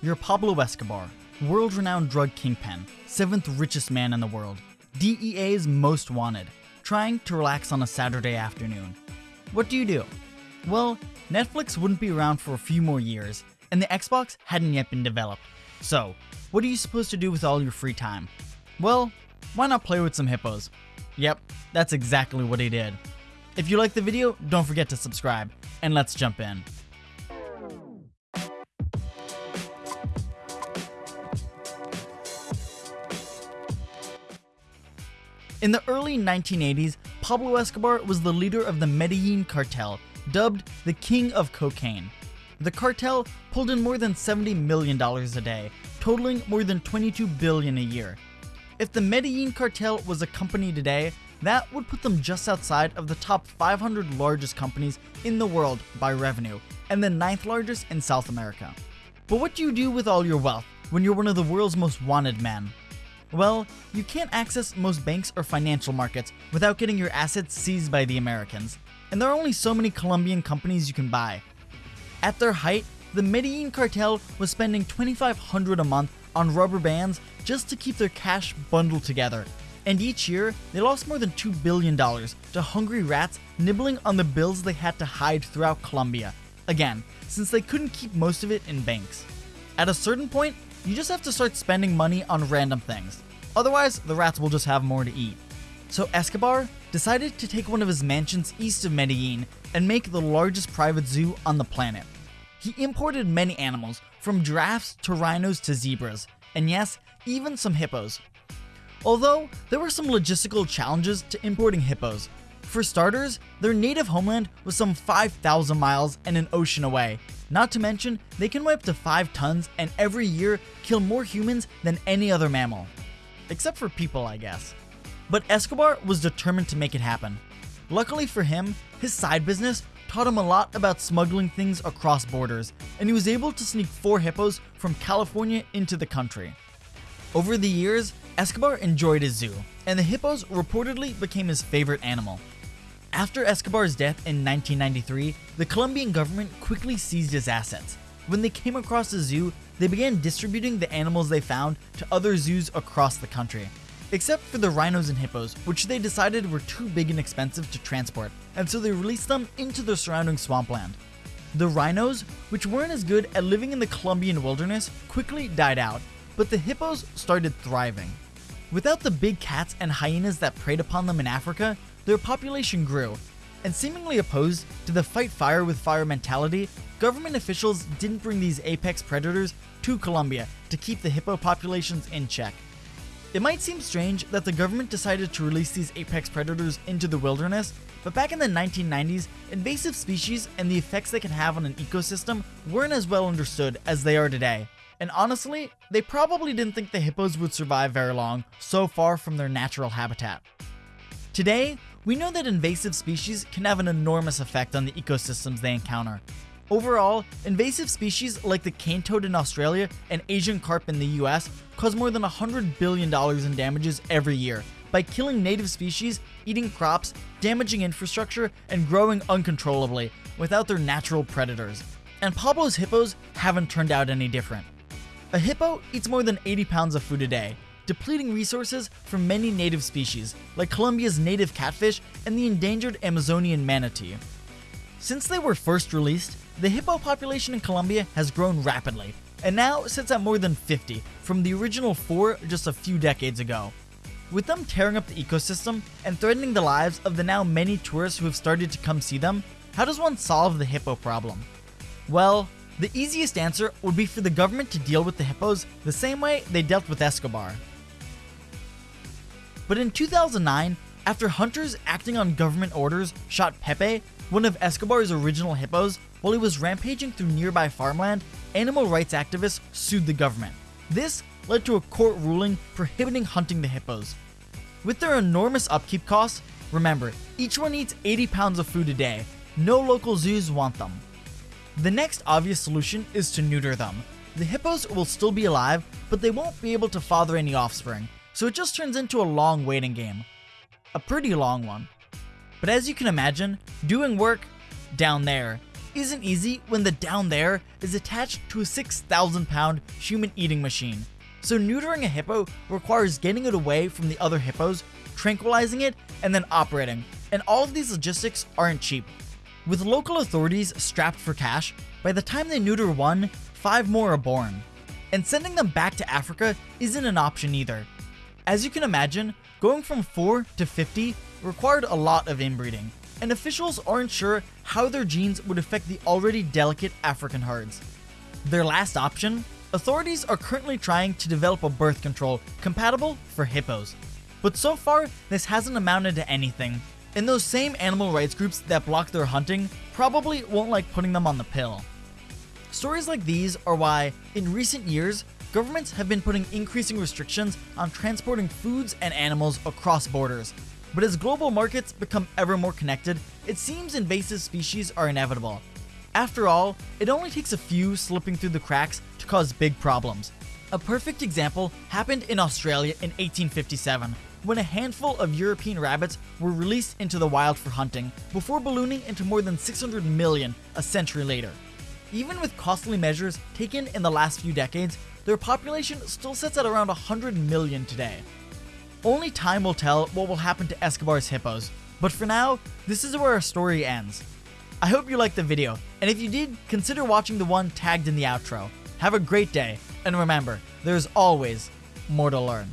you're Pablo Escobar, world renowned drug kingpin, seventh richest man in the world, DEA's most wanted, trying to relax on a Saturday afternoon. What do you do? Well, Netflix wouldn't be around for a few more years, and the Xbox hadn't yet been developed. So, what are you supposed to do with all your free time? Well, why not play with some hippos? Yep, that's exactly what he did. If you like the video, don't forget to subscribe, and let's jump in. In the early 1980s, Pablo Escobar was the leader of the Medellin cartel, dubbed the King of Cocaine. The cartel pulled in more than $70 million a day, totaling more than 22 billion a year. If the Medellin cartel was a company today, that would put them just outside of the top 500 largest companies in the world by revenue, and the ninth largest in South America. But what do you do with all your wealth when you're one of the world's most wanted men? Well, you can't access most banks or financial markets without getting your assets seized by the Americans, and there are only so many Colombian companies you can buy. At their height, the Medellin cartel was spending 2500 a month on rubber bands just to keep their cash bundled together, and each year they lost more than $2 billion to hungry rats nibbling on the bills they had to hide throughout Colombia. Again, since they couldn't keep most of it in banks. At a certain point, you just have to start spending money on random things. Otherwise, the rats will just have more to eat. So Escobar decided to take one of his mansions east of Medellin and make the largest private zoo on the planet. He imported many animals, from giraffes to rhinos to zebras, and yes, even some hippos. Although, there were some logistical challenges to importing hippos. For starters, their native homeland was some 5,000 miles and an ocean away, not to mention, they can weigh up to 5 tons and every year kill more humans than any other mammal. Except for people, I guess. But Escobar was determined to make it happen. Luckily for him, his side business taught him a lot about smuggling things across borders, and he was able to sneak four hippos from California into the country. Over the years, Escobar enjoyed his zoo, and the hippos reportedly became his favorite animal. After Escobar's death in 1993, the Colombian government quickly seized his assets. When they came across the zoo, they began distributing the animals they found to other zoos across the country. Except for the rhinos and hippos, which they decided were too big and expensive to transport, and so they released them into the surrounding swampland. The rhinos, which weren't as good at living in the Colombian wilderness, quickly died out, but the hippos started thriving. Without the big cats and hyenas that preyed upon them in Africa, their population grew, and seemingly opposed to the fight fire with fire mentality, government officials didn't bring these apex predators to Colombia to keep the hippo populations in check. It might seem strange that the government decided to release these apex predators into the wilderness, but back in the 1990s, invasive species and the effects they can have on an ecosystem weren't as well understood as they are today. And honestly, they probably didn't think the hippos would survive very long, so far from their natural habitat. Today, we know that invasive species can have an enormous effect on the ecosystems they encounter. Overall, invasive species like the cane toad in Australia and Asian carp in the US cause more than $100 billion in damages every year by killing native species, eating crops, damaging infrastructure, and growing uncontrollably without their natural predators. And Pablo's hippos haven't turned out any different. A hippo eats more than 80 pounds of food a day, depleting resources from many native species, like Colombia's native catfish and the endangered Amazonian manatee. Since they were first released, the hippo population in Colombia has grown rapidly, and now sits at more than 50 from the original 4 just a few decades ago. With them tearing up the ecosystem and threatening the lives of the now many tourists who have started to come see them, how does one solve the hippo problem? Well, the easiest answer would be for the government to deal with the hippos the same way they dealt with Escobar. But in 2009, after hunters acting on government orders shot Pepe, one of Escobar's original hippos, while he was rampaging through nearby farmland, animal rights activists sued the government. This led to a court ruling prohibiting hunting the hippos. With their enormous upkeep costs, remember, each one eats 80 pounds of food a day. No local zoos want them. The next obvious solution is to neuter them. The hippos will still be alive, but they won't be able to father any offspring, so it just turns into a long waiting game. A pretty long one. But as you can imagine, doing work down there isn't easy when the down there is attached to a 6,000 pound human eating machine. So neutering a hippo requires getting it away from the other hippos, tranquilizing it, and then operating. And all of these logistics aren't cheap. With local authorities strapped for cash, by the time they neuter one, five more are born. And sending them back to Africa isn't an option either. As you can imagine, going from 4 to 50 required a lot of inbreeding, and officials aren't sure how their genes would affect the already delicate African herds. Their last option? Authorities are currently trying to develop a birth control compatible for hippos. But so far, this hasn't amounted to anything, and those same animal rights groups that block their hunting probably won't like putting them on the pill. Stories like these are why, in recent years, governments have been putting increasing restrictions on transporting foods and animals across borders. But as global markets become ever more connected, it seems invasive species are inevitable. After all, it only takes a few slipping through the cracks to cause big problems. A perfect example happened in Australia in 1857, when a handful of European rabbits were released into the wild for hunting, before ballooning into more than 600 million a century later. Even with costly measures taken in the last few decades, their population still sits at around 100 million today. Only time will tell what will happen to Escobar's hippos, but for now, this is where our story ends. I hope you liked the video, and if you did, consider watching the one tagged in the outro. Have a great day, and remember, there's always more to learn.